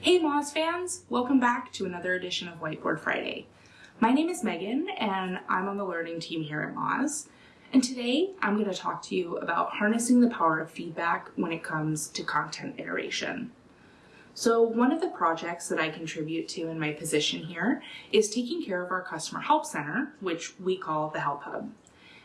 Hey Moz fans, welcome back to another edition of Whiteboard Friday. My name is Megan and I'm on the learning team here at Moz. And today I'm going to talk to you about harnessing the power of feedback when it comes to content iteration. So one of the projects that I contribute to in my position here is taking care of our customer help center, which we call the Help Hub.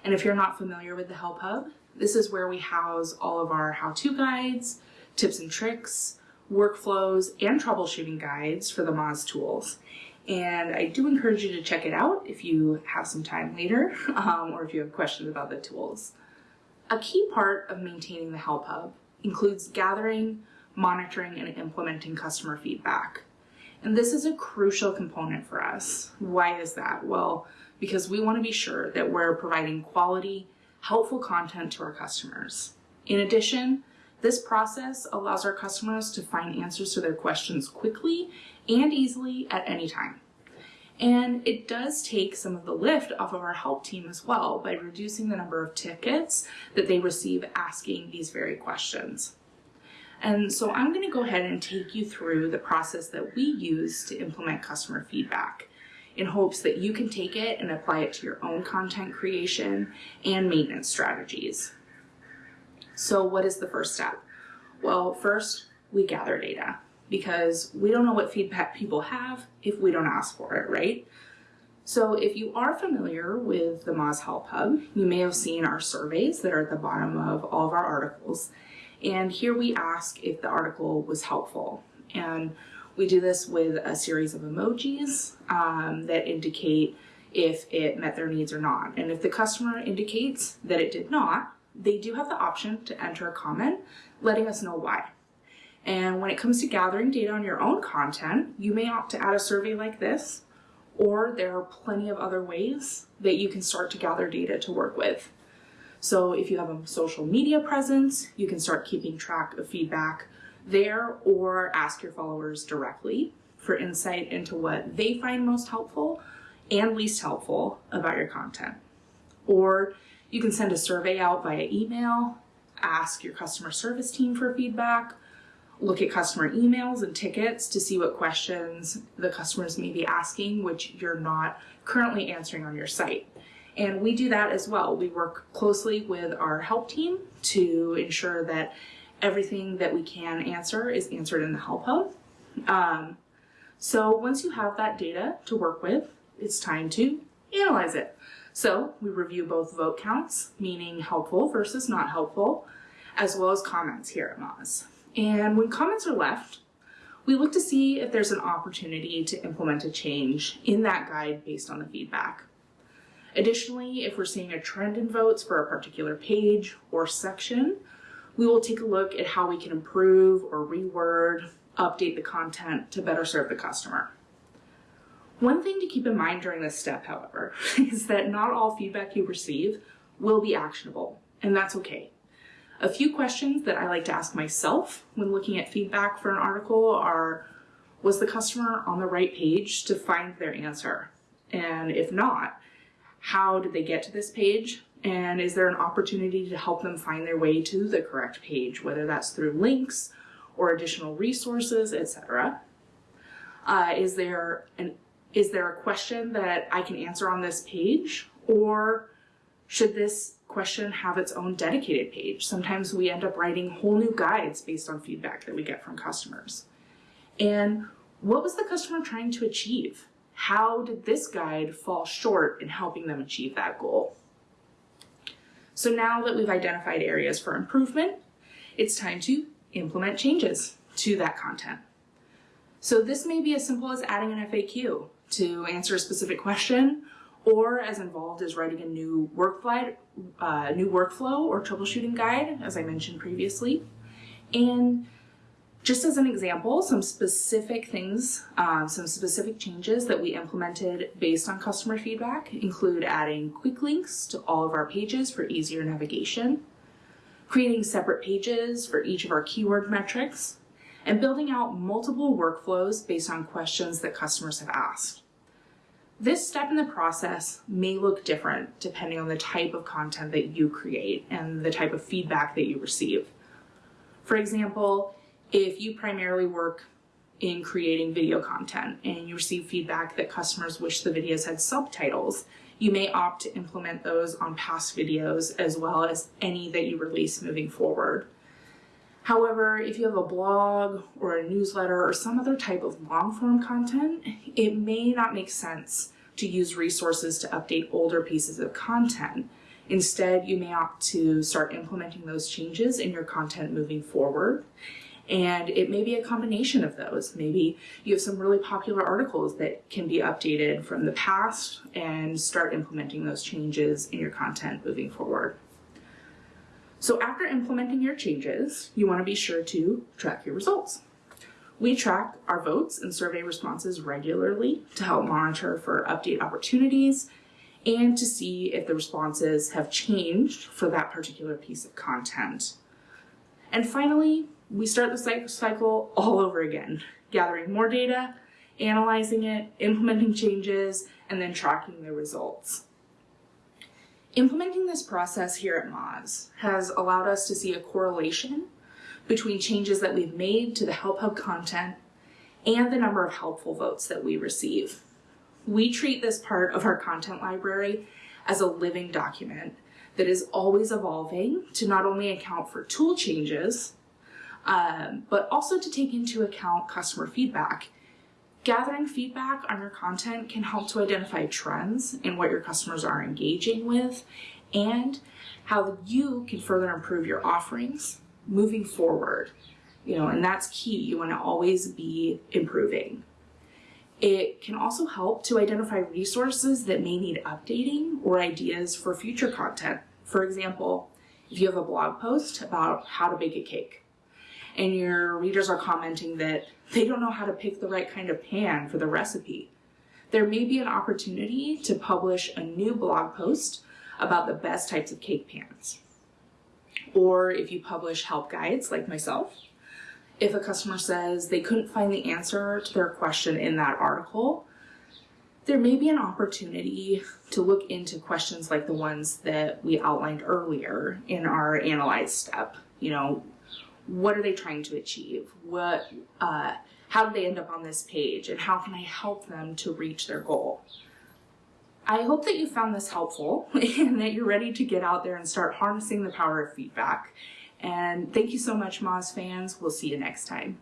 And if you're not familiar with the Help Hub, this is where we house all of our how-to guides, tips and tricks, workflows, and troubleshooting guides for the Moz tools. And I do encourage you to check it out if you have some time later um, or if you have questions about the tools. A key part of maintaining the Help Hub includes gathering, monitoring, and implementing customer feedback. And this is a crucial component for us. Why is that? Well, because we want to be sure that we're providing quality, helpful content to our customers. In addition, this process allows our customers to find answers to their questions quickly and easily at any time. And it does take some of the lift off of our help team as well by reducing the number of tickets that they receive asking these very questions. And so I'm going to go ahead and take you through the process that we use to implement customer feedback in hopes that you can take it and apply it to your own content creation and maintenance strategies. So what is the first step? Well, first we gather data because we don't know what feedback people have if we don't ask for it, right? So if you are familiar with the Moz Help Hub, you may have seen our surveys that are at the bottom of all of our articles. And here we ask if the article was helpful. And we do this with a series of emojis um, that indicate if it met their needs or not. And if the customer indicates that it did not, they do have the option to enter a comment letting us know why. And when it comes to gathering data on your own content, you may opt to add a survey like this, or there are plenty of other ways that you can start to gather data to work with. So if you have a social media presence, you can start keeping track of feedback there or ask your followers directly for insight into what they find most helpful and least helpful about your content. Or you can send a survey out via email, ask your customer service team for feedback, look at customer emails and tickets to see what questions the customers may be asking, which you're not currently answering on your site. And we do that as well. We work closely with our help team to ensure that everything that we can answer is answered in the help hub. Um, so once you have that data to work with, it's time to analyze it. So we review both vote counts, meaning helpful versus not helpful, as well as comments here at Moz. And when comments are left, we look to see if there's an opportunity to implement a change in that guide based on the feedback. Additionally, if we're seeing a trend in votes for a particular page or section, we will take a look at how we can improve or reword, update the content to better serve the customer. One thing to keep in mind during this step, however, is that not all feedback you receive will be actionable, and that's okay. A few questions that I like to ask myself when looking at feedback for an article are, was the customer on the right page to find their answer? And if not, how did they get to this page? And is there an opportunity to help them find their way to the correct page, whether that's through links or additional resources, etc. Uh, is there an is there a question that I can answer on this page or should this question have its own dedicated page? Sometimes we end up writing whole new guides based on feedback that we get from customers. And what was the customer trying to achieve? How did this guide fall short in helping them achieve that goal? So now that we've identified areas for improvement, it's time to implement changes to that content. So this may be as simple as adding an FAQ to answer a specific question or as involved as writing a new workflow, uh, new workflow or troubleshooting guide, as I mentioned previously. And just as an example, some specific things, um, some specific changes that we implemented based on customer feedback include adding quick links to all of our pages for easier navigation, creating separate pages for each of our keyword metrics, and building out multiple workflows based on questions that customers have asked. This step in the process may look different depending on the type of content that you create and the type of feedback that you receive. For example, if you primarily work in creating video content and you receive feedback that customers wish the videos had subtitles, you may opt to implement those on past videos as well as any that you release moving forward. However, if you have a blog or a newsletter or some other type of long form content, it may not make sense to use resources to update older pieces of content. Instead, you may opt to start implementing those changes in your content moving forward. And it may be a combination of those. Maybe you have some really popular articles that can be updated from the past and start implementing those changes in your content moving forward. So after implementing your changes, you want to be sure to track your results. We track our votes and survey responses regularly to help monitor for update opportunities and to see if the responses have changed for that particular piece of content. And finally, we start the cycle all over again, gathering more data, analyzing it, implementing changes, and then tracking the results. Implementing this process here at Moz has allowed us to see a correlation between changes that we've made to the Help Hub content and the number of helpful votes that we receive. We treat this part of our content library as a living document that is always evolving to not only account for tool changes, um, but also to take into account customer feedback. Gathering feedback on your content can help to identify trends in what your customers are engaging with and how you can further improve your offerings moving forward. You know, and that's key. You want to always be improving. It can also help to identify resources that may need updating or ideas for future content. For example, if you have a blog post about how to bake a cake and your readers are commenting that they don't know how to pick the right kind of pan for the recipe, there may be an opportunity to publish a new blog post about the best types of cake pans. Or if you publish help guides like myself, if a customer says they couldn't find the answer to their question in that article, there may be an opportunity to look into questions like the ones that we outlined earlier in our analyze step. You know, what are they trying to achieve? What, uh, how did they end up on this page? And how can I help them to reach their goal? I hope that you found this helpful and that you're ready to get out there and start harnessing the power of feedback and thank you so much, Moz fans. We'll see you next time.